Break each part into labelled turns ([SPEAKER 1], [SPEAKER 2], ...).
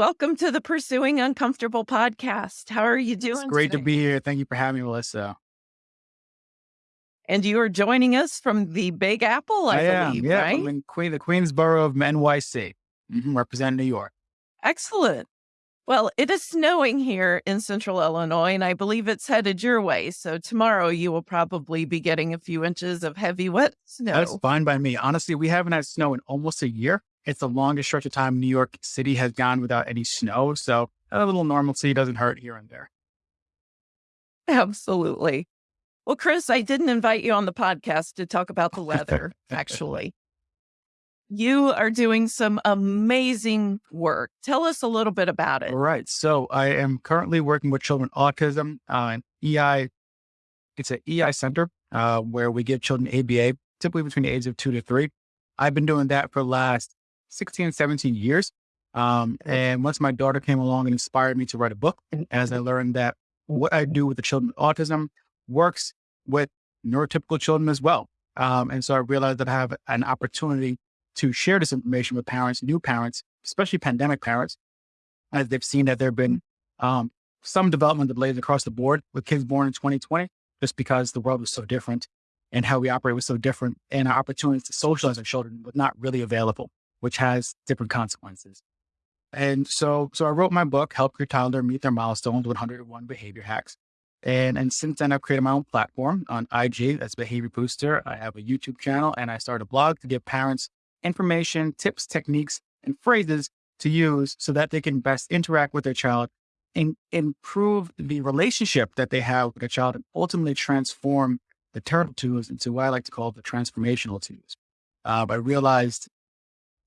[SPEAKER 1] Welcome to the Pursuing Uncomfortable podcast. How are you doing?
[SPEAKER 2] It's great
[SPEAKER 1] today?
[SPEAKER 2] to be here. Thank you for having me, Melissa.
[SPEAKER 1] And you are joining us from the Big Apple, I,
[SPEAKER 2] I am.
[SPEAKER 1] believe,
[SPEAKER 2] Yeah,
[SPEAKER 1] right?
[SPEAKER 2] I'm in Queen, the Queensboro of NYC, hmm representing New York.
[SPEAKER 1] Excellent. Well, it is snowing here in central Illinois, and I believe it's headed your way. So tomorrow you will probably be getting a few inches of heavy, wet snow.
[SPEAKER 2] That's fine by me. Honestly, we haven't had snow in almost a year. It's the longest stretch of time New York City has gone without any snow. So a little normalcy doesn't hurt here and there.
[SPEAKER 1] Absolutely. Well, Chris, I didn't invite you on the podcast to talk about the weather, actually. You are doing some amazing work. Tell us a little bit about it.
[SPEAKER 2] All right. So I am currently working with children with autism, uh, EI. It's an EI center uh, where we give children ABA, typically between the ages of two to three. I've been doing that for the last 16, 17 years. Um, and once my daughter came along and inspired me to write a book, as I learned that what I do with the children with autism works with neurotypical children as well. Um, and so I realized that I have an opportunity to share this information with parents, new parents, especially pandemic parents, as they've seen that there have been um, some development delays across the board with kids born in 2020, just because the world was so different and how we operate was so different, and our opportunities to socialize our children was not really available, which has different consequences. And so, so I wrote my book, Help Your Toddler Meet Their Milestones 101 Behavior Hacks. And, and since then, I've created my own platform on IG, that's Behavior Booster. I have a YouTube channel and I started a blog to give parents information, tips, techniques, and phrases to use so that they can best interact with their child and improve the relationship that they have with their child and ultimately transform the terrible twos into what I like to call the transformational twos. Uh, I realized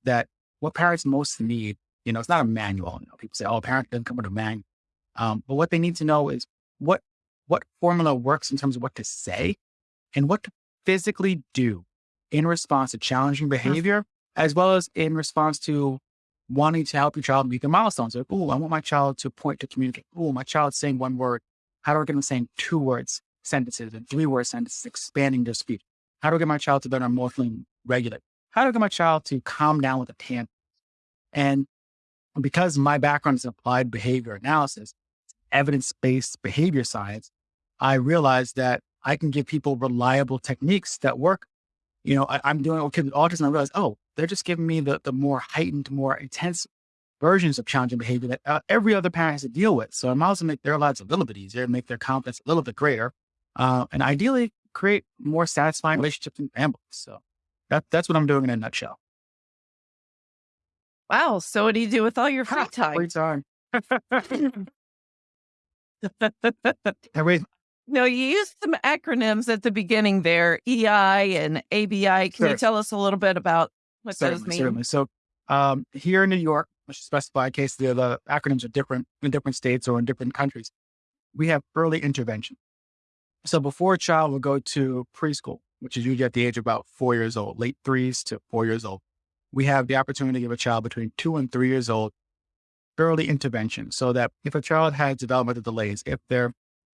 [SPEAKER 2] that what parents most need, you know, it's not a manual. You know, people say, oh, a parent doesn't come with a manual. Um, but what they need to know is what what formula works in terms of what to say and what to physically do in response to challenging behavior, as well as in response to wanting to help your child meet their milestones. Like, oh, I want my child to point to communicate. Oh, my child's saying one word. How do I get them saying two words sentences and three word sentences, expanding their speech? How do I get my child to better emotionally regulate? How do I get my child to calm down with a tantrum? And because my background is in applied behavior analysis, evidence based behavior science, I realized that I can give people reliable techniques that work. You know, I, I'm doing it with autism. I realized, oh, they're just giving me the, the more heightened, more intense versions of challenging behavior that uh, every other parent has to deal with. So I might also make their lives a little bit easier, make their confidence a little bit greater, uh, and ideally create more satisfying relationships and families. So that, that's what I'm doing in a nutshell.
[SPEAKER 1] Wow. So, what do you do with all your free time?
[SPEAKER 2] Free time.
[SPEAKER 1] No, you used some acronyms at the beginning there, EI and ABI. Can
[SPEAKER 2] Sure.
[SPEAKER 1] you tell us a little bit about what those mean?
[SPEAKER 2] certainly. So um, here in New York, I should specify in case the, the acronyms are different in different states or in different countries. We have early intervention. So before a child will go to preschool, which is usually at the age of about four years old, late threes to four years old, we have the opportunity to give a child between two and three years old early intervention so that if a child has developmental delays, if they're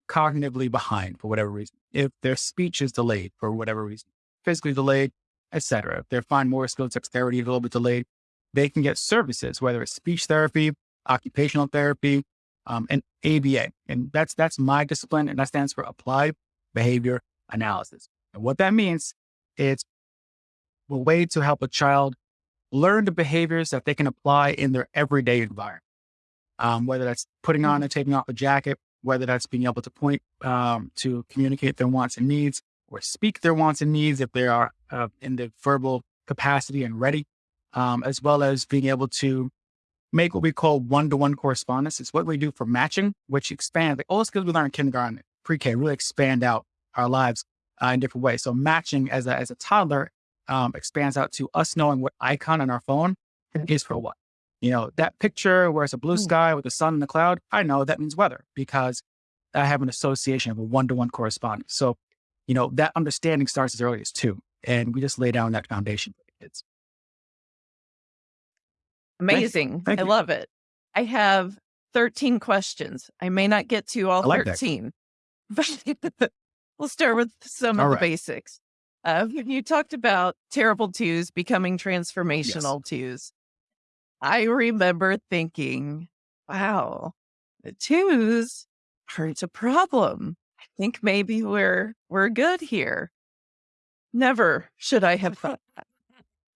[SPEAKER 2] cognitively behind for whatever reason, if their speech is delayed for whatever reason, physically delayed, etc., if their fine motor skills, dexterity is a little bit delayed, they can get services, whether it's speech therapy, occupational therapy, um, and ABA. And that's that's my discipline, and that stands for Applied Behavior Analysis. And what that means is a way to help a child learn the behaviors that they can apply in their everyday environment. Um, whether that's putting on and taking off a jacket, whether that's being able to point um, to communicate their wants and needs, or speak their wants and needs if they are uh, in the verbal capacity and ready, um, as well as being able to make what we call one-to-one correspondence. It's what we do for matching, which expands like all the skills we learn in kindergarten, pre-K, really expand out our lives uh, in different ways. So matching as a as a toddler um, expands out to us knowing what icon on our phone is for what. You know, that picture where it's a blue
[SPEAKER 1] Mm.
[SPEAKER 2] sky with the sun and the cloud, I know that means weather because I have an association of a one-to-one correspondence. So, you know, that understanding starts as early as two. And we just lay down that foundation for the kids.
[SPEAKER 1] Amazing.
[SPEAKER 2] Thank
[SPEAKER 1] I
[SPEAKER 2] you.
[SPEAKER 1] love it. I have 13 questions. I may not get to all
[SPEAKER 2] like that.
[SPEAKER 1] 13, but we'll start with some
[SPEAKER 2] All
[SPEAKER 1] of the basics. Uh, you talked about terrible twos becoming transformational twos. I remember thinking, wow, the twos aren't a problem. I think maybe we're we're good here. Never should I have thought that.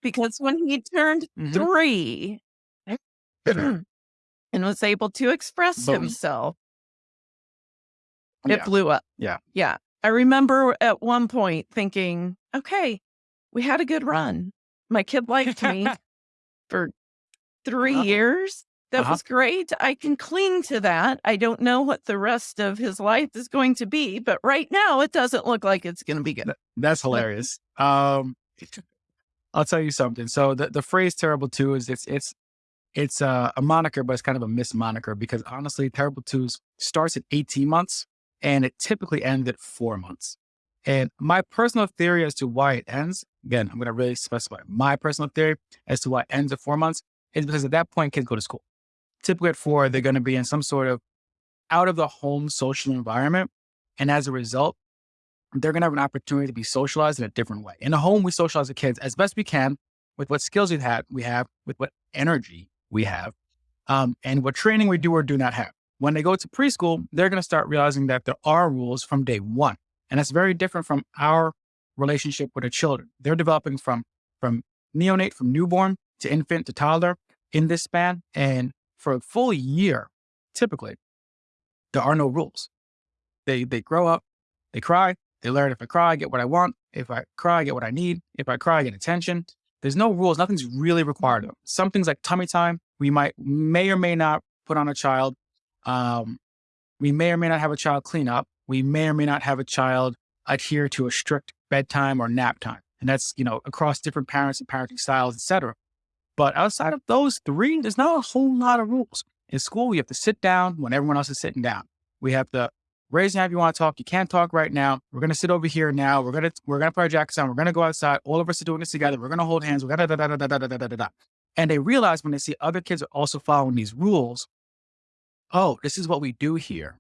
[SPEAKER 1] Because when he turned
[SPEAKER 2] Mhm.
[SPEAKER 1] three and was able to express
[SPEAKER 2] Boom.
[SPEAKER 1] himself, it
[SPEAKER 2] Yeah.
[SPEAKER 1] blew up.
[SPEAKER 2] Yeah.
[SPEAKER 1] Yeah. I remember at one point thinking, okay, we had a good run. My kid liked me for 3
[SPEAKER 2] Uh-huh.
[SPEAKER 1] years. That
[SPEAKER 2] Uh-huh.
[SPEAKER 1] was great. I can cling to that. I don't know what the rest of his life is going to be, but right now it doesn't look like it's going to be good.
[SPEAKER 2] That's hilarious. Um, I'll tell you something. So the, the phrase "terrible two is it's it's it's a, a moniker, but it's kind of a mis moniker because honestly, terrible twos starts at 18 months and it typically ends at four months. And my personal theory as to why it ends, again, I'm going to really specify my personal theory as to why it ends at four months is because at that point, kids go to school. Typically at four, they're going to be in some sort of out of the home social environment. And as a result, they're going to have an opportunity to be socialized in a different way. In the home, we socialize the kids as best we can with what skills we have, we have with what energy we have, um, and what training we do or do not have. When they go to preschool, they're going to start realizing that there are rules from day one, and that's very different from our relationship with the children. They're developing from from neonate, from newborn to infant to toddler in this span, and for a full year, typically, there are no rules. They they grow up, they cry, they learn if I cry, I get what I want. If I cry, I get what I need. If I cry, I get attention. There's no rules. Nothing's really required of them. Some things like tummy time, we might may or may not put on a child. Um, we may or may not have a child clean up. We may or may not have a child adhere to a strict bedtime or nap time. And that's, you know, across different parents and parenting styles, etc. But outside of those three, there's not a whole lot of rules. In school, we have to sit down when everyone else is sitting down. We have to raise your hand if you want to talk. You can't talk right now. We're gonna sit over here now. We're gonna we're gonna put our jackets on. We're gonna go outside. All of us are doing this together. We're gonna hold hands. We're gonna da da da da da da da da da. And they realize when they see other kids are also following these rules, oh, this is what we do here.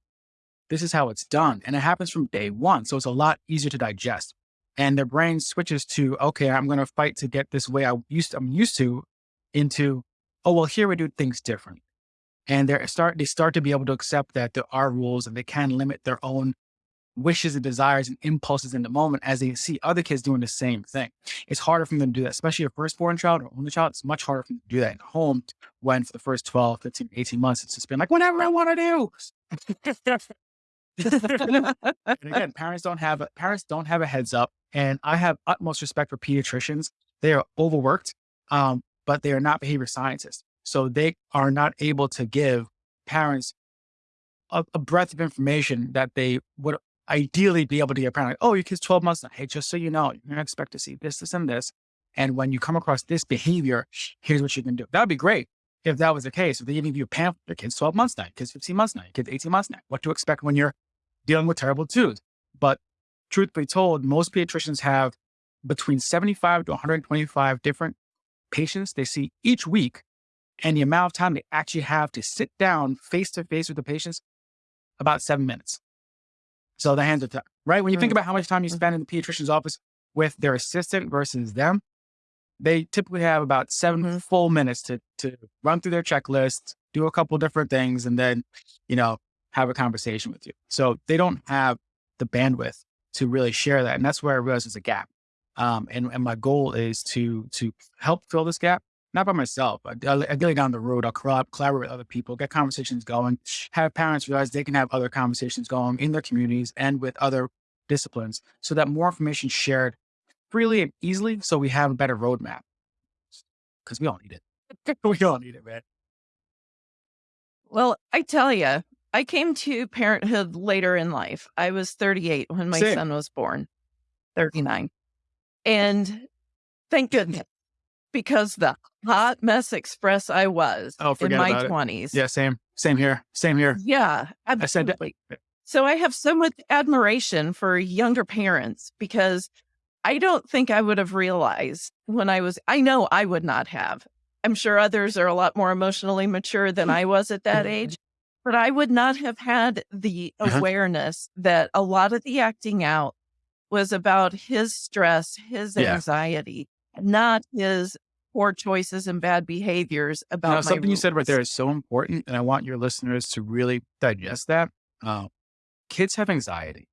[SPEAKER 2] This is how it's done. And it happens from day one. So it's a lot easier to digest. And their brain switches to, okay, I'm gonna fight to get this way I used I'm used to into, oh well, here we do things different. And they start they start to be able to accept that there are rules and they can limit their own wishes and desires and impulses in the moment as they see other kids doing the same thing. It's harder for them to do that, especially a firstborn child or only child. It's much harder for them to do that at home when for the first 12, 15, 18 months, it's just been like, whatever I want to do. and again, parents don't have a, parents don't have a heads up. And I have utmost respect for pediatricians. They are overworked, um, but they are not behavior scientists. So they are not able to give parents a, a breadth of information that they would ideally be able to a parent. Like, oh, your kid's 12 months now. Hey, just so you know, you're going to expect to see this, this, and this. And when you come across this behavior, here's what you can do. That would be great if that was the case. If they give you a pamphlet, your kid's 12 months now, your kid's 15 months now, your kid's 18 months now, what to expect when you're dealing with terrible twos. But truth be told, most pediatricians have between 75 to 125 different patients they see each week. And the amount of time they actually have to sit down face to face with the patients, about seven minutes. So the hands are tied, right? When you think
[SPEAKER 1] Mm.
[SPEAKER 2] about how much time you spend in the pediatrician's office with their assistant versus them, they typically have about 7
[SPEAKER 1] Mhm.
[SPEAKER 2] full minutes to to run through their checklist, do a couple different things, and then, you know, have a conversation with you. So they don't have the bandwidth to really share that. And that's where I realized there's a gap. Um, and, and my goal is to to help fill this gap, not by myself. but Ideally down the road, I'll collab- collaborate with other people, get conversations going, have parents realize they can have other conversations going in their communities and with other disciplines so that more information shared freely and easily so we have a better roadmap. Because we all need it. we all need it, man.
[SPEAKER 1] Well, I tell you, I came to parenthood later in life. I was 38 when my
[SPEAKER 2] Same.
[SPEAKER 1] son was born, 39. And thank goodness, because the hot mess express I was
[SPEAKER 2] Oh,
[SPEAKER 1] in my 20s.
[SPEAKER 2] Yeah, same. Same here. Same here.
[SPEAKER 1] Yeah,
[SPEAKER 2] I said
[SPEAKER 1] absolutely. So I have so much admiration for younger parents because I don't think I would have realized when I was, I know I would not have. I'm sure others are a lot more emotionally mature than I was at that age, but I would not have had the
[SPEAKER 2] Uh-huh.
[SPEAKER 1] awareness that a lot of the acting out was about his stress, his
[SPEAKER 2] Yeah.
[SPEAKER 1] Not his poor choices and bad behaviors about
[SPEAKER 2] now, something
[SPEAKER 1] rules.
[SPEAKER 2] you said right there is so important, and I want your listeners to really digest that. Uh, kids have anxiety,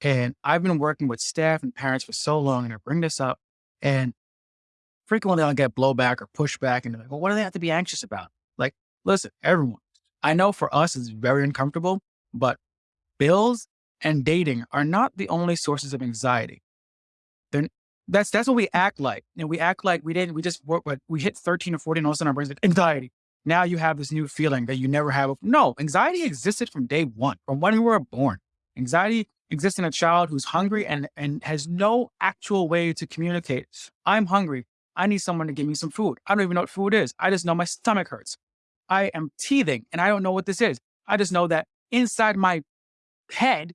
[SPEAKER 2] and I've been working with staff and parents for so long, and I bring this up, and frequently I'll get blowback or pushback, and they're like, "Well, what do they have to be anxious about?" Like, listen, everyone. I know for us it's very uncomfortable, but bills and dating are not the only sources of anxiety. They're, that's that's what we act like, and we act like we didn't. We just we hit thirteen or fourteen, all of a sudden our brains like anxiety. Now you have this new feeling that you never have. No, anxiety existed from day one, from when we were born. Anxiety exists in a child who's hungry and and has no actual way to communicate. I'm hungry. I need someone to give me some food. I don't even know what food is. I just know my stomach hurts. I am teething and I don't know what this is. I just know that inside my head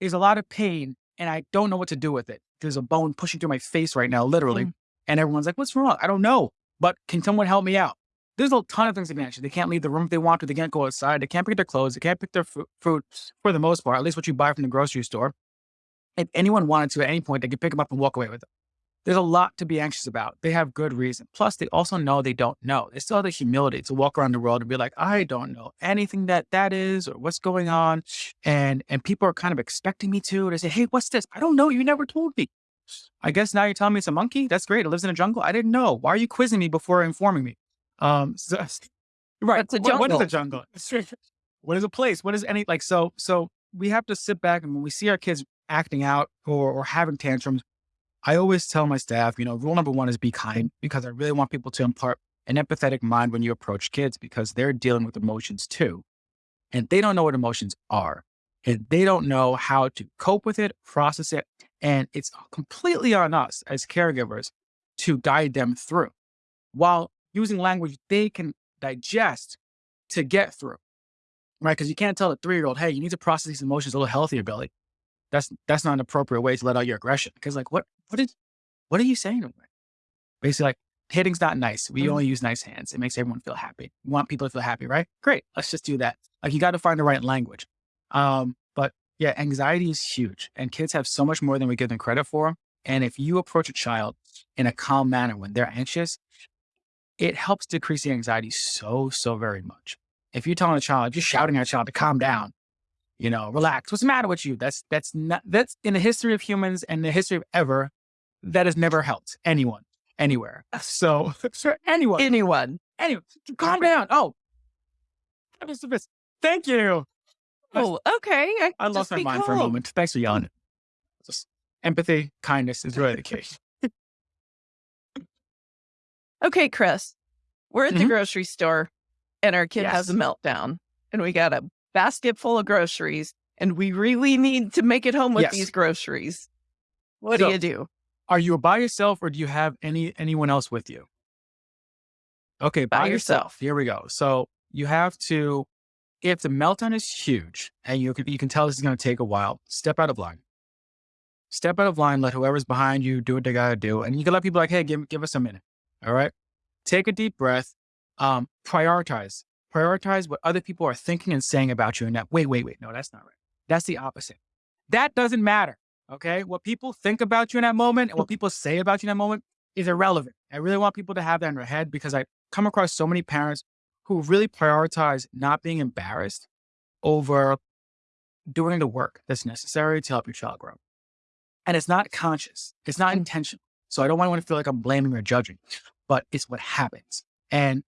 [SPEAKER 2] is a lot of pain and I don't know what to do with it. There's a bone pushing through my face right now, literally.
[SPEAKER 1] Mm.
[SPEAKER 2] And everyone's like, what's wrong? I don't know. But can someone help me out? There's a ton of things to be anxious. They can't leave the room if they want to. They can't go outside. They can't pick their clothes. They can't pick their fu- food for the most part, at least what you buy from the grocery store. If anyone wanted to at any point, they could pick them up and walk away with them. There's a lot to be anxious about. They have good reason. Plus, they also know they don't know. They still have the humility to walk around the world and be like, I don't know anything that that is or what's going on. And and people are kind of expecting me to. They say, Hey, what's this? I don't know. You never told me. I guess now you're telling me it's a monkey. That's great. It lives in a jungle. I didn't know. Why are you quizzing me before informing me? Um, so, right.
[SPEAKER 1] That's a
[SPEAKER 2] What- what is a
[SPEAKER 1] jungle.
[SPEAKER 2] jungle? what is a place? What is any like? So so we have to sit back and when we see our kids acting out or or having tantrums, I always tell my staff, you know, rule number one is be kind because I really want people to impart an empathetic mind when you approach kids because they're dealing with emotions too. And they don't know what emotions are. And they don't know how to cope with it, process it. And it's completely on us as caregivers to guide them through while using language they can digest to get through. Right. Because you can't tell a three year old, hey, you need to process these emotions a little healthier, Billy. That's that's not an appropriate way to let out your aggression. Because like what what is what are you saying to me? Basically, like hitting's not nice. We
[SPEAKER 1] Mhm.
[SPEAKER 2] only use nice hands. It makes everyone feel happy. We want people to feel happy, right? Great. Let's just do that. Like you got to find the right language. Um, but yeah, anxiety is huge, and kids have so much more than we give them credit for. And if you approach a child in a calm manner when they're anxious, it helps decrease the anxiety so so very much. If you're telling a child, you're shouting at a child to calm down, you know, relax. What's the matter with you? That's that's not that's in the history of humans and the history of ever, that has never helped anyone anywhere. So for anyone,
[SPEAKER 1] Anyone.
[SPEAKER 2] anyone, calm down. Oh, the best. Thank you.
[SPEAKER 1] Oh, okay. I,
[SPEAKER 2] I lost my mind for a moment. Thanks for yelling. Just empathy, kindness is really the key.
[SPEAKER 1] Okay, Chris, we're at the
[SPEAKER 2] Mhm.
[SPEAKER 1] grocery store and our kid has a meltdown and we got a basket full of groceries and we really need to make it home with
[SPEAKER 2] Yes.
[SPEAKER 1] these groceries. What
[SPEAKER 2] So-
[SPEAKER 1] do you do?
[SPEAKER 2] Are you by yourself or do you have any anyone else with you? Okay,
[SPEAKER 1] By
[SPEAKER 2] by,
[SPEAKER 1] yourself.
[SPEAKER 2] yourself. Here we go. So you have to, if the meltdown is huge and you can, you can tell this is going to take a while, step out of line. Step out of line. Let whoever's behind you do what they got to do, and you can let people like, hey, give give us a minute. All right, take a deep breath. Um, prioritize. Prioritize what other people are thinking and saying about you. And that, wait, wait, wait. No, that's not right. That's the opposite. That doesn't matter. Okay. What people think about you in that moment and what people say about you in that moment is irrelevant. I really want people to have that in their head because I come across so many parents who really prioritize not being embarrassed over doing the work that's necessary to help your child grow. And it's not conscious, it's not mm. intentional. So I don't want anyone to feel like I'm blaming or judging, but it's what happens. And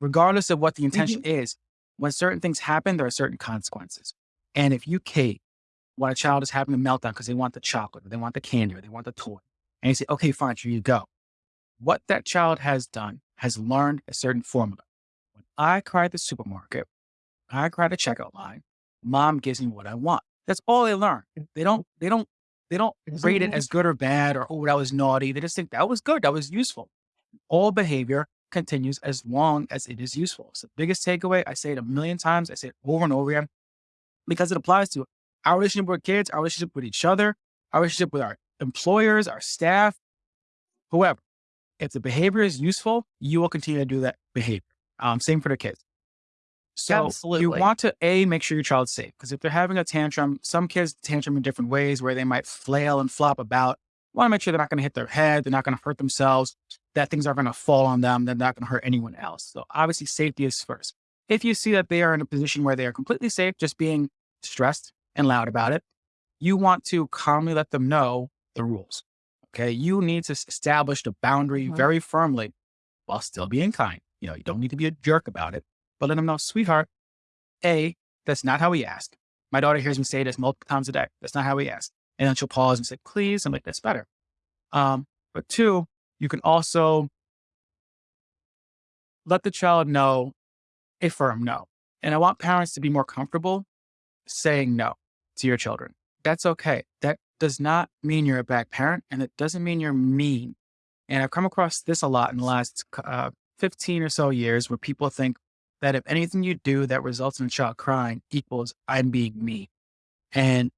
[SPEAKER 2] regardless of what the intention mm-hmm. is, when certain things happen, there are certain consequences. And if you cave when a child is having a meltdown because they want the chocolate or they want the candy or they want the toy, and you say, okay, fine, here you go. What that child has done has learned a certain formula. When I cry at the supermarket, I cry at the checkout line, mom gives me what I want. That's all they learn. They don't, they don't, they don't rate it as good or bad or, oh, that was naughty. They just think that was good. That was useful. All behavior continues as long as it is useful. It's the biggest takeaway. I say it a million times. I say it over and over again because it applies to our relationship with kids, our relationship with each other, our relationship with our employers, our staff, whoever. If the behavior is useful, you will continue to do that behavior. Um, same for the kids. So
[SPEAKER 1] Absolutely.
[SPEAKER 2] you want to a make sure your child's safe because if they're having a tantrum, some kids tantrum in different ways where they might flail and flop about. Want to make sure they're not going to hit their head, they're not going to hurt themselves. That things are going to fall on them. They're not going to hurt anyone else. So obviously safety is first. If you see that they are in a position where they are completely safe, just being stressed and loud about it, you want to calmly let them know the rules. Okay. You need to establish the boundary mm-hmm. very firmly while still being kind. You know, you don't need to be a jerk about it, but let them know, sweetheart, A, that's not how we ask. My daughter hears me say this multiple times a day. That's not how we ask. And then she'll pause and say, please, and like, that's better. Um, but two, you can also let the child know a firm no. And I want parents to be more comfortable saying no to your children. That's okay. That does not mean you're a bad parent and it doesn't mean you're mean. And I've come across this a lot in the last uh, 15 or so years where people think that if anything you do that results in a child crying equals I'm being me. And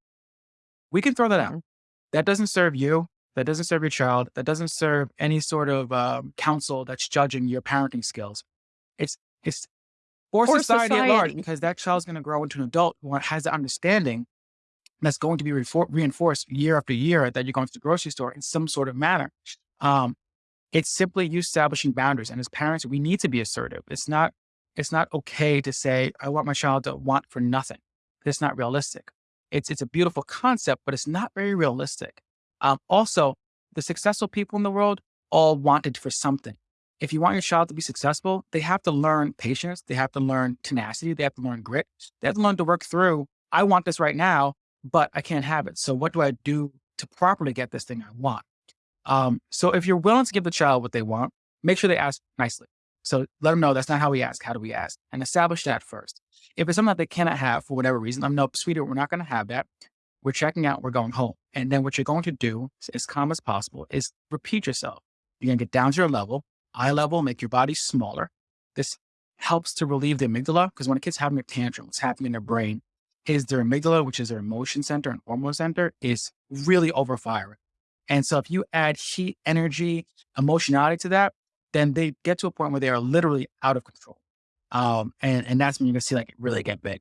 [SPEAKER 2] we can throw that out. Mm-hmm. That doesn't serve you. That doesn't serve your child. That doesn't serve any sort of um, counsel that's judging your parenting skills. It's, it's for, for society, society, at large, because that child's going to grow into an adult who has the understanding that's going to be reinforced year after year that you're going to the grocery store in some sort of manner. Um, it's simply you establishing boundaries. And as parents, we need to be assertive. It's not, it's not okay to say, I want my child to want for nothing. It's not realistic. It's, it's a beautiful concept, but it's not very realistic. Um, also, the successful people in the world all wanted for something. If you want your child to be successful, they have to learn patience. They have to learn tenacity. They have to learn grit. They have to learn to work through, I want this right now, but I can't have it. So what do I do to properly get this thing I want? Um, so if you're willing to give the child what they want, make sure they ask nicely. So let them know that's not how we ask. How do we ask? And establish that first. If it's something that they cannot have for whatever reason, I'm no, sweetie, we're not going to have that. We're checking out, we're going home. And then what you're going to do, as calm as possible, is repeat yourself. You're going to get down to your level, eye level, make your body smaller. This helps to relieve the amygdala because when a kid's having a tantrum, what's happening in their brain is their amygdala, which is their emotion center and hormone center, is really overfiring. And so if you add heat, energy, emotionality to that, then they get to a point where they are literally out of control. Um, and, and that's when you're gonna see like it really get big.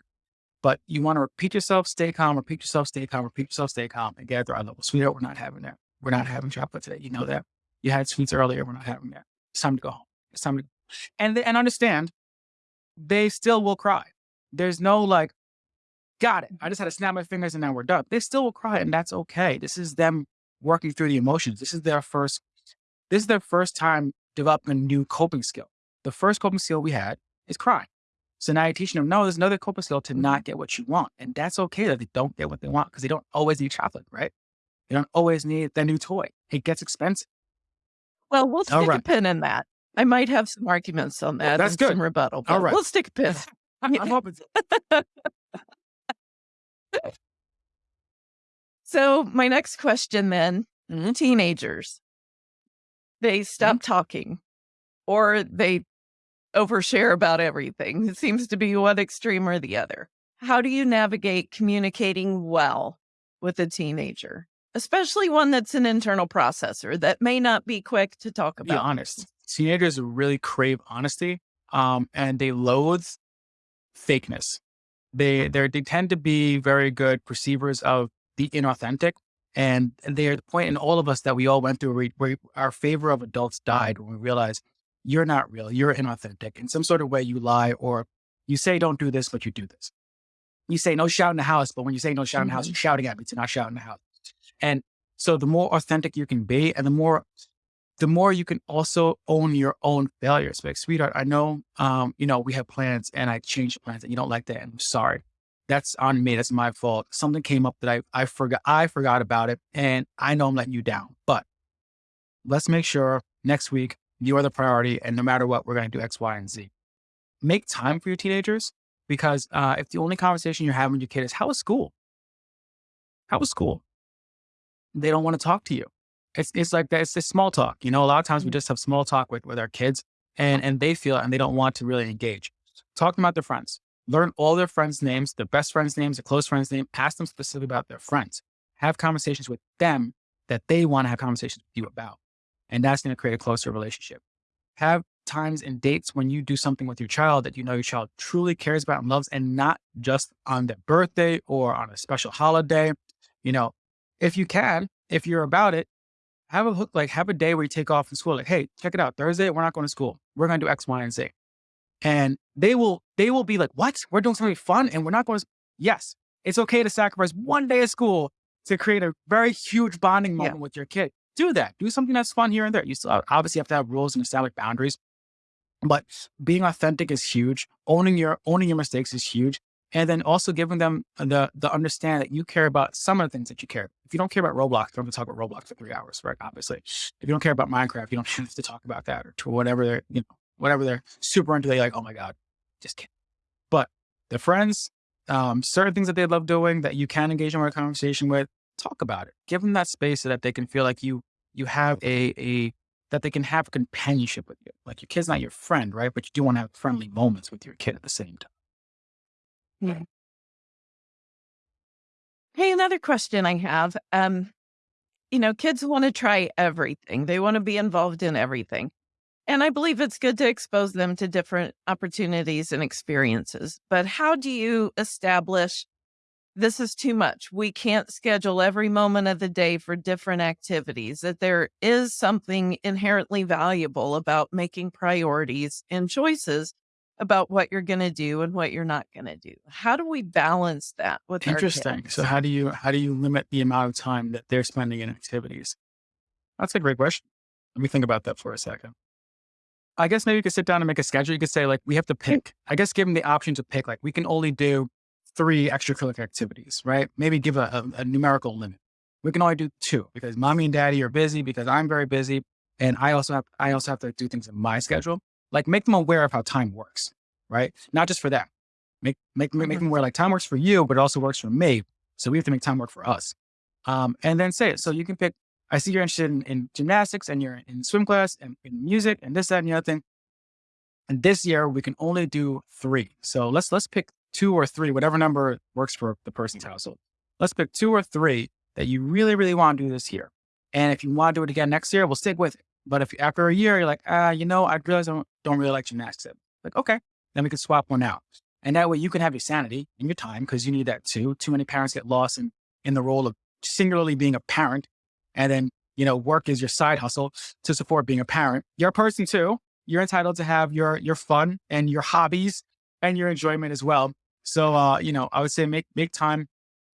[SPEAKER 2] But you want to repeat yourself, stay calm, repeat yourself, stay calm, repeat yourself, stay calm, and gather at the right level. Sweetheart, we're not having that. We're not having chocolate today. You know that. You had sweets earlier. We're not having that. It's time to go home. It's time to and and understand they still will cry. There's no like, got it. I just had to snap my fingers and now we're done. They still will cry, and that's okay. This is them working through the emotions. This is their first, this is their first time developing a new coping skill. The first coping skill we had is crying. So now you're teaching them, no, there's another coping skill to not get what you want. And that's okay that they don't get what they want because they don't always need chocolate, right? They don't always need their new toy. It gets expensive.
[SPEAKER 1] Well, we'll stick right. a pin in that. I might have some arguments on that.
[SPEAKER 2] That's good.
[SPEAKER 1] Some rebuttal. All right. We'll stick a pin.
[SPEAKER 2] I'm hoping
[SPEAKER 1] So my next question then, mm-hmm. teenagers, they stop mm-hmm. talking or they overshare about everything. It seems to be one extreme or the other. How do you navigate communicating well with a teenager, especially one that's an internal processor that may not be quick to talk about?
[SPEAKER 2] Be honest. Teenagers really crave honesty um, and they loathe fakeness. They, they tend to be very good perceivers of the inauthentic. And they're the point in all of us that we all went through where, where our favor of adults died when we realized you're not real, you're inauthentic. In some sort of way, you lie or you say don't do this, but you do this. You say no shout in the house, but when you say no shout in the house, mm-hmm. you're shouting at me to not shout in the house. And so the more authentic you can be and the more the more you can also own your own failures. Like, sweetheart, I know um, you know, we have plans and I changed plans and you don't like that. And I'm sorry that's on me. That's my fault. Something came up that I, I forgot, I forgot about it and I know I'm letting you down, but let's make sure next week you are the priority. And no matter what, we're going to do X, Y, and Z. Make time for your teenagers because uh, if the only conversation you're having with your kid is, how was school? How was school? They don't want to talk to you. It's, it's like that. It's this small talk. You know, a lot of times we mm. just have small talk with, with our kids and, and they feel and they don't want to really engage. Talk about their friends learn all their friends' names, their best friends' names, their close friends' name, ask them specifically about their friends. Have conversations with them that they want to have conversations with you about. And that's going to create a closer relationship. Have times and dates when you do something with your child that you know your child truly cares about and loves, and not just on their birthday or on a special holiday. You know, if you can, if you're about it, have a hook, like have a day where you take off from school. Like, hey, check it out. Thursday, we're not going to school. We're going to do X, Y, and Z. And they will, they will be like, what? We're doing something fun and we're not going to. Yes, it's okay to sacrifice one day of school to create a very huge bonding moment yeah. with your kid. Do that. Do something that's fun here and there. You still obviously have to have rules and establish boundaries, but being authentic is huge. Owning your owning your mistakes is huge and then also giving them the the understand that you care about some of the things that you care. If you don't care about Roblox, don't have to talk about Roblox for three hours, right? Obviously, if you don't care about Minecraft, you don't have to talk about that or to whatever they're you know whatever they're super into. They like, oh my god, just kidding. But the friends, um, certain things that they love doing that you can engage in a conversation with, talk about it. Give them that space so that they can feel like you you have a a that they can have companionship with you. Like your kid's not your friend, right? But you do want to have friendly moments with your kid at the same time.
[SPEAKER 1] Yeah. Hey, another question I have. Um, you know, kids want to try everything. They want to be involved in everything. And I believe it's good to expose them to different opportunities and experiences. But how do you establish this is too much? We can't schedule every moment of the day for different activities, that there is something inherently valuable about making priorities and choices about what you're going to do and what you're not going to do. How do we balance that with
[SPEAKER 2] Interesting. So how do you how do you limit the amount of time that they're spending in activities? That's a great question. Let me think about that for a second. I guess maybe you could sit down and make a schedule. You could say like we have to pick. I guess give them the option to pick like we can only do three extracurricular activities, right? Maybe give a, a, a numerical limit. We can only do two because mommy and daddy are busy because I'm very busy and I also have I also have to do things in my schedule like make them aware of how time works, right? Not just for them. Make, make, make, make mm-hmm. them aware like time works for you, but it also works for me. So we have to make time work for us. Um, and then say it. So you can pick, I see you're interested in, in gymnastics and you're in swim class and in music and this, that, and the other thing. And this year we can only do three. So let's, let's pick two or three, whatever number works for the person's household. Let's pick two or three that you really, really want to do this year. And if you want to do it again next year, we'll stick with it. But if after a year, you're like, ah, you know, I realize I don't, don't really like gymnastics. Like, okay, then we could swap one out. And that way you can have your sanity and your time because you need that too. Too many parents get lost in, in the role of singularly being a parent. And then, you know, work is your side hustle to support being a parent. You're a person too. You're entitled to have your, your fun and your hobbies and your enjoyment as well. So, uh, you know, I would say make, make time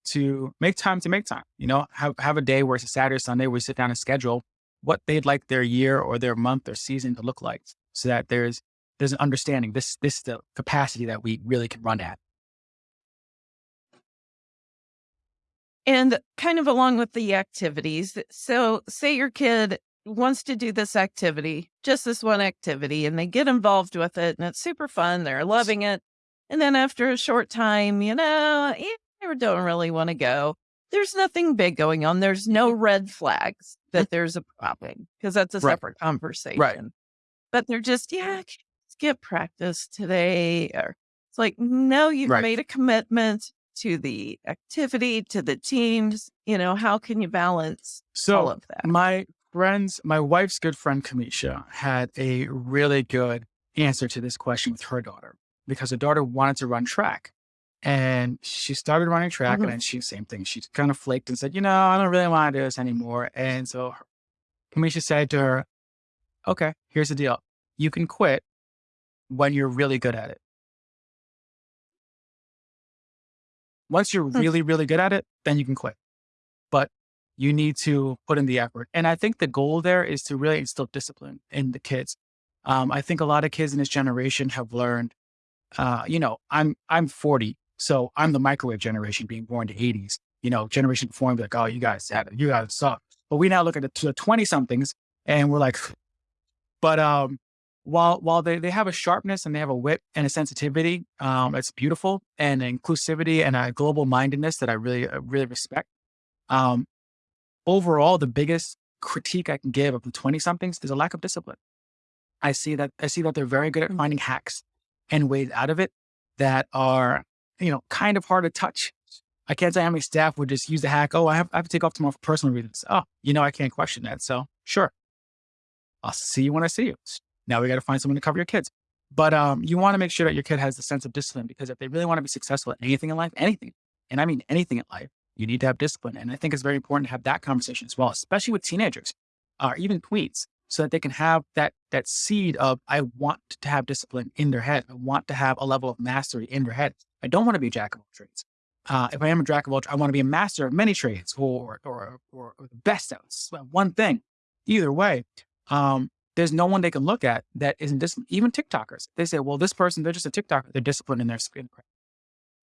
[SPEAKER 2] to make time to make time, you know, have, have a day where it's a Saturday, Sunday, where you sit down and schedule what they'd like their year or their month or season to look like so that there's there's an understanding this this is the capacity that we really can run at
[SPEAKER 1] and kind of along with the activities so say your kid wants to do this activity just this one activity and they get involved with it and it's super fun they're loving it and then after a short time you know eh, I don't really want to go there's nothing big going on. There's no mm-hmm. red flags mm-hmm. that there's a problem because that's a right. separate conversation.
[SPEAKER 2] Right.
[SPEAKER 1] But they're just, yeah, mm-hmm. skip practice today. Or it's like, no, you've right. made a commitment to the activity, to the teams. You know, how can you balance
[SPEAKER 2] so
[SPEAKER 1] all of that?
[SPEAKER 2] My friends, my wife's good friend, Kamisha, had a really good answer to this question with her daughter because her daughter wanted to run track. And she started running track mm-hmm. and then she, same thing. She kind of flaked and said, you know, I don't really want to do this anymore. And so Kamisha said to her, okay, here's the deal. You can quit when you're really good at it. Once you're hmm. really, really good at it, then you can quit. You need to put in the effort. And I think the goal there is to really instill discipline in the kids. Um, I think a lot of kids in this generation have learned, uh, you know, I'm I'm 40. So I'm the microwave generation being born in the 80s, you know, generation before me, like, oh, you guys had it, you guys suck. But we now look at the 20 somethings and we're like, but um, while while they, they have a sharpness and they have a wit and a sensitivity, um, it's beautiful and inclusivity and a global mindedness that I really, uh, really respect. Um, overall, the biggest critique I can give of the 20 somethings is a lack of discipline. I see that, I see that they're very good at mm. finding hacks and ways out of it that are you know, kind of hard to touch. I can't say how many staff would just use the hack. Oh, I have, I have to take off tomorrow for personal reasons. Oh, you know, I can't question that. So sure. I'll see you when I see you. Now we got to find someone to cover your kids. But um, you want to make sure that your kid has the sense of discipline because if they really want to be successful at anything in life, anything, and I mean anything in life, you need to have discipline. And I think it's very important to have that conversation as well, especially with teenagers. or even tweets so that they can have that that seed of I want to have discipline in their head. I want to have a level of mastery in their head. I don't want to be a jack of all trades. Uh, if I am a jack of all, I want to be a master of many trades or or or, or the best at one thing. Either way, um, there's no one they can look at that isn't disciplined. Even TikTokers, they say, well, this person, they're just a TikToker. They're disciplined in their screen.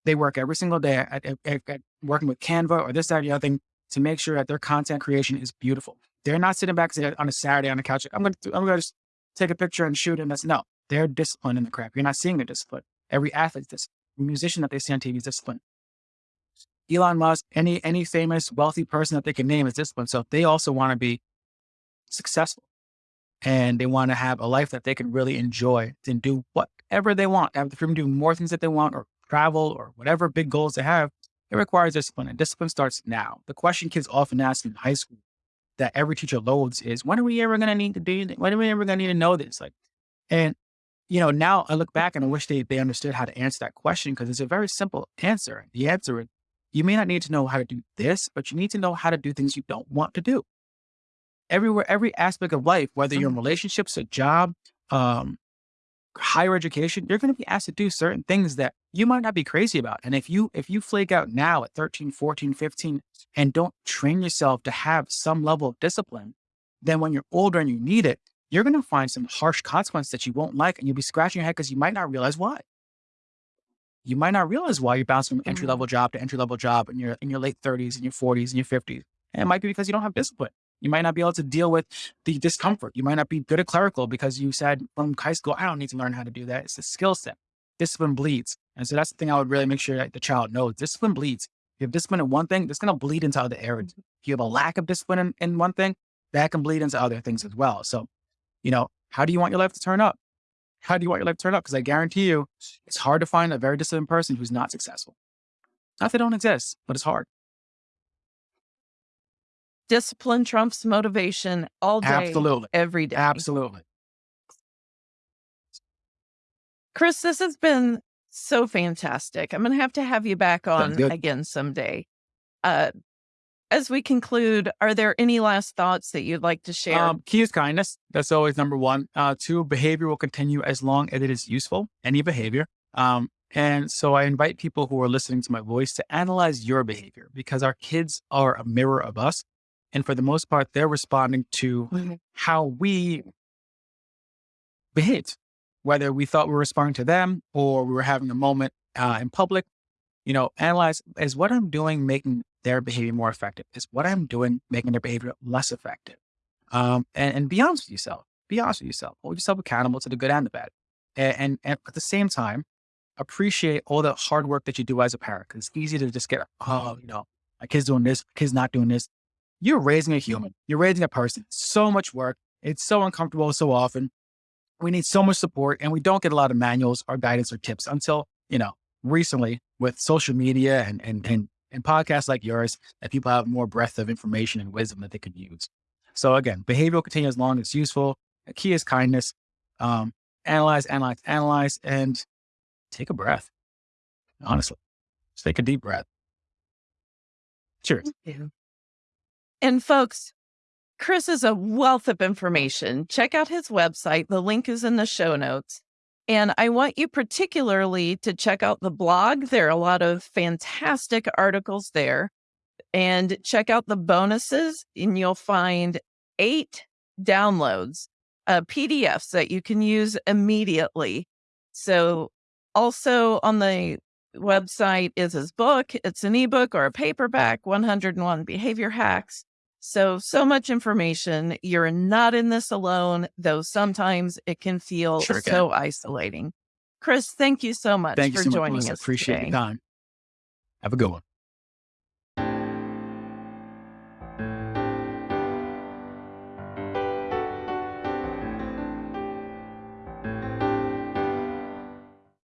[SPEAKER 2] They work every single day at, at, at, working with Canva or this, that, or the other thing to make sure that their content creation is beautiful. They're not sitting back on a Saturday on the couch. I'm going to, I'm going to just take a picture and shoot. And that's no, they're disciplined in the crap. You're not seeing the discipline. Every athlete's disciplined. musician that they see on TV is disciplined. Elon Musk, any, any famous wealthy person that they can name is disciplined. So if they also want to be successful and they want to have a life that they can really enjoy and do whatever they want, have the freedom to do more things that they want or travel or whatever big goals they have, it requires discipline. And discipline starts now. The question kids often ask in high school that every teacher loads is, when are we ever going to need to do this? When are we ever going to need to know this? Like, and you know, now I look back and I wish they, they understood how to answer that question because it's a very simple answer. The answer is you may not need to know how to do this, but you need to know how to do things you don't want to do. Everywhere, every aspect of life, whether you're in mm-hmm. relationships, a job, um, higher education, you're going to be asked to do certain things that you might not be crazy about. And if you, if you flake out now at 13, 14, 15, and don't train yourself to have some level of discipline, then when you're older and you need it, you're going to find some harsh consequence that you won't like. And you'll be scratching your head because you might not realize why. You might not realize why you're bouncing from entry level mm-hmm. job to entry level job in your, in your late 30s and your 40s and your 50s. And it might be because you don't have discipline. You might not be able to deal with the discomfort. You might not be good at clerical because you said from high school, I don't need to learn how to do that. It's a skill set. Discipline bleeds. And so that's the thing I would really make sure that the child knows. Discipline bleeds. If you have discipline in one thing, that's going to bleed into other areas. Mm-hmm. If you have a lack of discipline in, in one thing, that can bleed into other things as well. So, you know, how do you want your life to turn up? How do you want your life to turn up? Because I guarantee you, it's hard to find a very disciplined person who's not successful. Not that they don't exist, but it's hard
[SPEAKER 1] discipline trumps motivation all day,
[SPEAKER 2] Absolutely.
[SPEAKER 1] every day.
[SPEAKER 2] Absolutely.
[SPEAKER 1] Chris, this has been so fantastic. I'm going to have to have you back on again someday. Uh, as we conclude, are there any last thoughts that you'd like to share? Um,
[SPEAKER 2] key is kindness. That's always number one. Uh, two, behavior will continue as long as it is useful, any behavior. Um, and so I invite people who are listening to my voice to analyze your behavior because our kids are a mirror of us. And for the most part, they're responding to mm-hmm. how we behaved, whether we thought we were responding to them or we were having a moment uh, in public. You know, analyze is what I'm doing making their behavior more effective? Is what I'm doing making their behavior less effective? Um, and, and be honest with yourself. Be honest with yourself. Hold yourself accountable to the good and the bad. And, and, and at the same time, appreciate all the hard work that you do as a parent. Because it's easy to just get, oh, you know, my kid's doing this, my kid's not doing this you're raising a human, you're raising a person. So much work. It's so uncomfortable so often. We need so much support and we don't get a lot of manuals or guidance or tips until, you know, recently with social media and, and, and, and podcasts like yours that people have more breadth of information and wisdom that they could use. So again, behavior will continue as long as useful. The key is kindness. Um, analyze, analyze, analyze, and take a breath. Honestly, just take a deep breath. Cheers.
[SPEAKER 1] And folks, Chris is a wealth of information. Check out his website. The link is in the show notes. And I want you particularly to check out the blog. There are a lot of fantastic articles there. And check out the bonuses, and you'll find eight downloads, uh, PDFs that you can use immediately. So, also on the website is his book. It's an ebook or a paperback 101 Behavior Hacks. So, so much information. You're not in this alone, though sometimes it can feel sure so can. isolating. Chris, thank you so much
[SPEAKER 2] thank
[SPEAKER 1] for
[SPEAKER 2] so
[SPEAKER 1] joining
[SPEAKER 2] much,
[SPEAKER 1] us.
[SPEAKER 2] Appreciate
[SPEAKER 1] today.
[SPEAKER 2] your time. Have a good one.